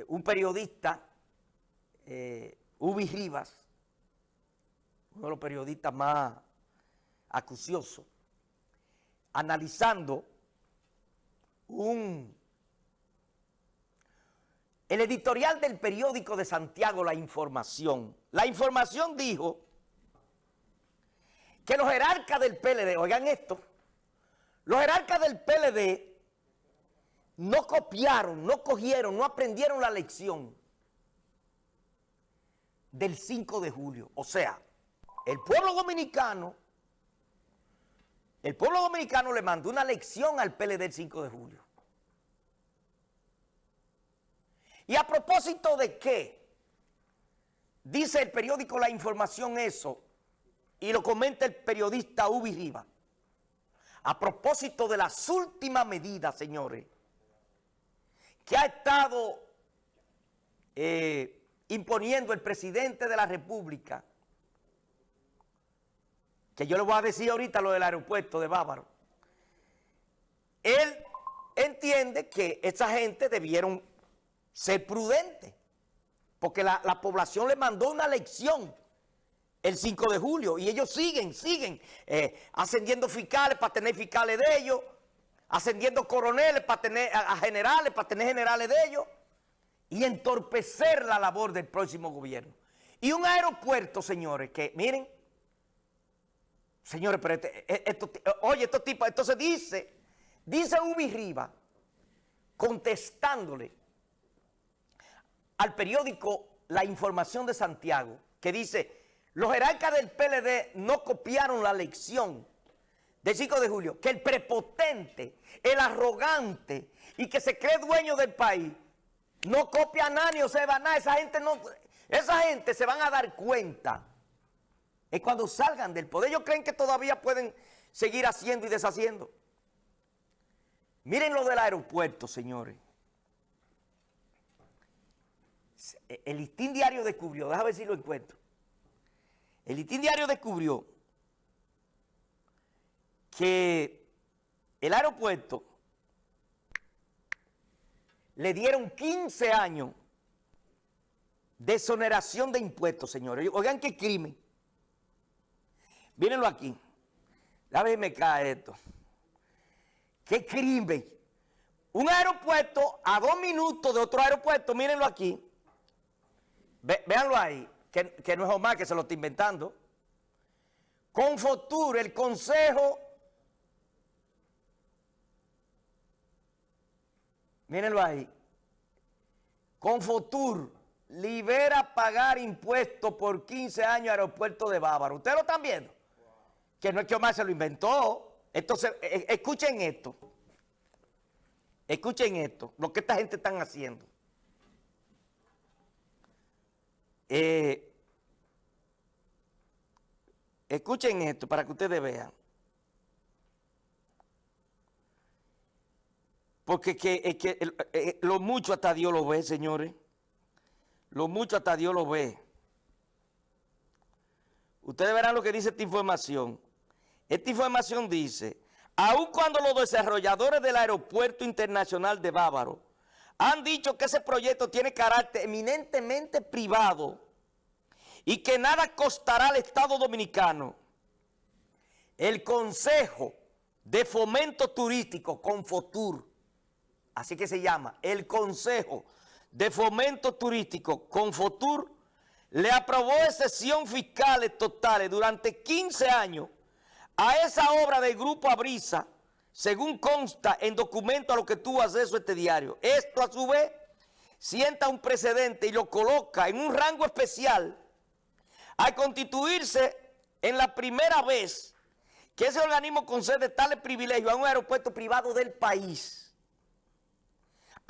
eh, un periodista, eh, Ubi Rivas, uno de los periodistas más acuciosos, analizando un... El editorial del periódico de Santiago, La Información. La Información dijo que los jerarcas del PLD, oigan esto, los jerarcas del PLD no copiaron, no cogieron, no aprendieron la lección del 5 de julio. O sea, el pueblo dominicano, el pueblo dominicano le mandó una lección al PLD del 5 de julio. Y a propósito de qué, dice el periódico La Información eso, y lo comenta el periodista Ubi Riva, a propósito de las últimas medidas, señores, que ha estado eh, imponiendo el presidente de la República, que yo le voy a decir ahorita lo del aeropuerto de Bávaro, él entiende que esa gente debieron ser prudentes, porque la, población le mandó una lección el 5 de julio y ellos siguen, siguen eh, ascendiendo fiscales para tener fiscales de ellos, ascendiendo coroneles para tener a, generales, para tener generales de ellos, y entorpecer la labor del próximo gobierno. Y un aeropuerto, señores, que miren, señores, pero este, e, esto, oye, estos tipos, entonces dice, dice Ubi Riva, contestándole al periódico La Información de Santiago, que dice, los jerarcas del PLD no copiaron la lección del 5 de julio, que el prepotente, el arrogante y que se cree dueño del país, no copia a nadie o se va a nada, esa gente no, esa gente se van a dar cuenta. Es cuando salgan del poder, ellos creen que todavía pueden seguir haciendo y deshaciendo. Miren lo del aeropuerto, señores. El listín diario descubrió, déjame ver si lo encuentro. El listín diario descubrió que el aeropuerto le dieron 15 años de exoneración de impuestos, señores. Oigan qué crimen. Mírenlo aquí. La vez me cae esto. Qué crimen. Un aeropuerto a dos minutos de otro aeropuerto, mírenlo aquí. véanlo ahí, que no es Omar que se lo está inventando. Con futuro el Consejo Mírenlo ahí. Confotur libera pagar impuestos por 15 años aeropuerto de Bávaro. ¿Ustedes lo están viendo? Que no es que Omar se lo inventó. Entonces, e, e, escuchen esto. Escuchen esto, lo que esta gente están haciendo. Eh, escuchen esto para que ustedes vean. Porque que, eh, eh, lo mucho hasta Dios lo ve, señores. Lo mucho hasta Dios lo ve. Ustedes verán lo que dice esta información. Esta información dice, aun cuando los desarrolladores del aeropuerto internacional de Bávaro han dicho que ese proyecto tiene carácter eminentemente privado y que nada costará al Estado Dominicano, el Consejo de Fomento Turístico, Confotur, así que se llama, el Consejo de Fomento Turístico Confotur, le aprobó excepción fiscales totales durante 15 años a esa obra del Grupo Abrisa, según consta en documento a lo que tuvo acceso este diario. Esto a su vez sienta un precedente y lo coloca en un rango especial al constituirse en la primera vez que ese organismo concede tales privilegios a un aeropuerto privado del país.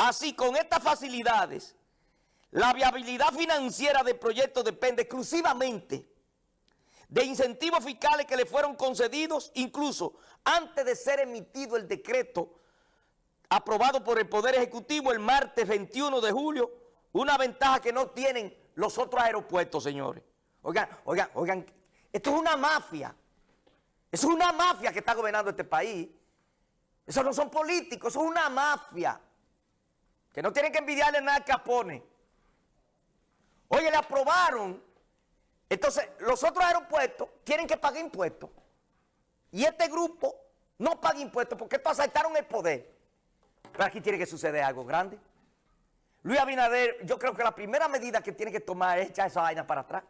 Así, con estas facilidades, la viabilidad financiera del proyecto depende exclusivamente de incentivos fiscales que le fueron concedidos incluso antes de ser emitido el decreto aprobado por el Poder Ejecutivo el martes 21 de julio, una ventaja que no tienen los otros aeropuertos, señores. Oigan, oigan, oigan, esto es una mafia. Es una mafia que está gobernando este país. Eso no son políticos, eso es una mafia. Que no tienen que envidiarle nada a Capone. Oye, le aprobaron. Entonces, los otros aeropuertos tienen que pagar impuestos. Y este grupo no paga impuestos porque estos asaltaron el poder. Pero aquí tiene que suceder algo grande. Luis Abinader, yo creo que la primera medida que tiene que tomar es echar esa vaina para atrás.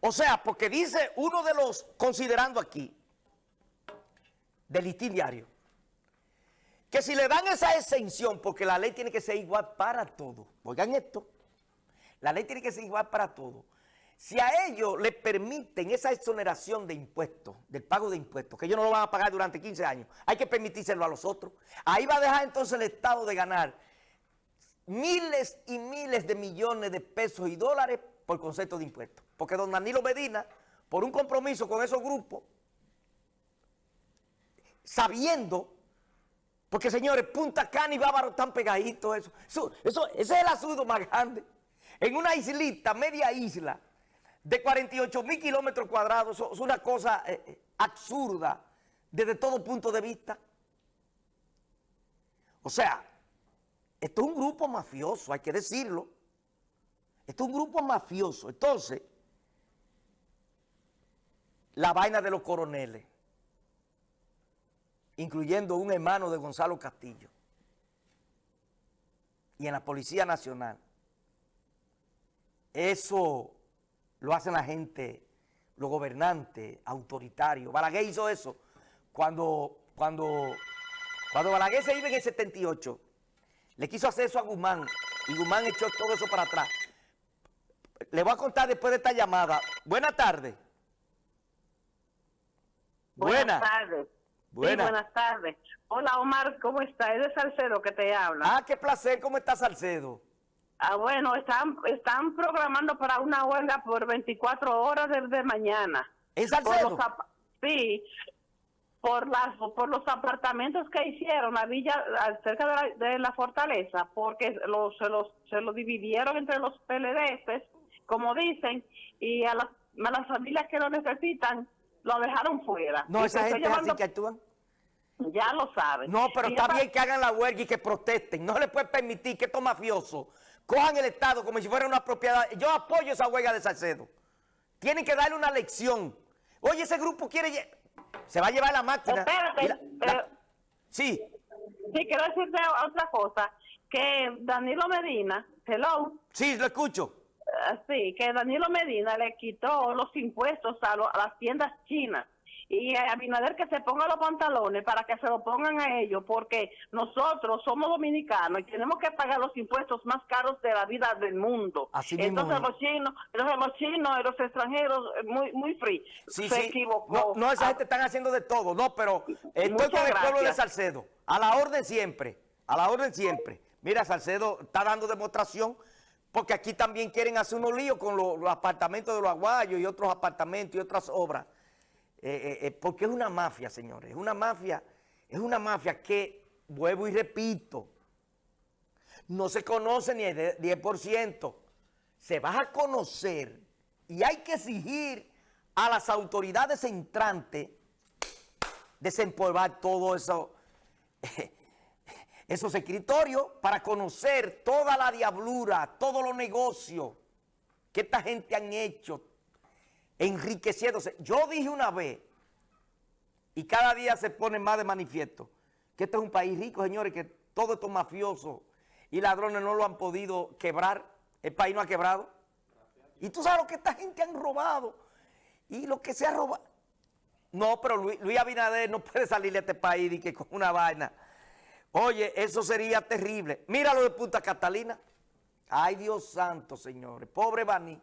O sea, porque dice uno de los, considerando aquí, del diario, que si le dan esa exención, porque la ley tiene que ser igual para todos, oigan esto, la ley tiene que ser igual para todos, si a ellos les permiten esa exoneración de impuestos, del pago de impuestos, que ellos no lo van a pagar durante 15 años, hay que permitírselo a los otros. Ahí va a dejar entonces el Estado de ganar miles y miles de millones de pesos y dólares por concepto de impuestos. Porque don Danilo Medina, por un compromiso con esos grupos, sabiendo, porque señores, Punta Cana y Bávaro están pegaditos, eso, eso, ese es el asunto más grande. En una islita, media isla, de 48 mil kilómetros cuadrados, es una cosa eh, eh, absurda desde todo punto de vista. O sea, esto es un grupo mafioso, hay que decirlo. Esto es un grupo mafioso. Entonces, la vaina de los coroneles, incluyendo un hermano de Gonzalo Castillo, y en la Policía Nacional, eso lo hacen la gente, los gobernantes, autoritarios. Balaguer hizo eso cuando, cuando, cuando Balaguer se iba en el 78. Le quiso hacer eso a Guzmán y Guzmán echó todo eso para atrás. Le voy a contar después de esta llamada. Buenas tardes. Buenas tardes. Buenas. buenas tardes. Hola Omar, ¿cómo está? Es de Salcedo que te habla. Ah, qué placer. ¿Cómo está Salcedo? Ah, bueno, están, están programando para una huelga por 24 horas desde mañana. ¿En Salcedo? sí, por las por los apartamentos que hicieron la villa cerca de la, de la fortaleza, porque los, se, los, se lo dividieron entre los PLDs, como dicen, y a las, a las familias que lo necesitan lo dejaron fuera. No, esa gente así que actúan. Ya lo saben. No, pero está bien que hagan la huelga y que protesten. No le pueden permitir que estos mafiosos cojan el Estado como si fuera una propiedad. Yo apoyo esa huelga de Salcedo. Tienen que darle una lección. Oye, ese grupo quiere... Se va a llevar la máquina. Espérate. Sí. Sí, quiero decirte otra cosa. Que Danilo Medina, hello. Sí, lo escucho. Ah, sí, que Danilo Medina le quitó los impuestos a las tiendas chinas. Y a Abinader que se ponga los pantalones para que se lo pongan a ellos, porque nosotros somos dominicanos y tenemos que pagar los impuestos más caros de la vida del mundo. entonces los chinos, entonces los chinos los extranjeros, eh, muy muy free, se equivocó. No, esa gente están haciendo de todo, no, pero estoy con el pueblo de Salcedo, a la orden siempre, a la orden siempre. Mira, Salcedo está dando demostración porque aquí también quieren hacer unos líos con los, apartamentos de los aguayos y otros apartamentos y otras obras. Eh, eh, eh, porque es una mafia, señores, es una mafia, es una mafia que, vuelvo y repito, no se conoce ni el 10%, se va a conocer y hay que exigir a las autoridades entrantes desempolvar todo eso, esos escritorios para conocer toda la diablura, todos los negocios que esta gente han hecho, enriqueciéndose. Yo dije una vez, y cada día se pone más de manifiesto, que este es un país rico, señores, que todos estos mafiosos y ladrones no lo han podido quebrar, el país no ha quebrado. Y tú sabes lo que esta gente han robado y lo que se ha robado. No, pero Luis, Abinader no puede salir de este país y que con una vaina. Oye, eso sería terrible. Mira lo de Punta Catalina. Ay, Dios santo, señores. Pobre Bani.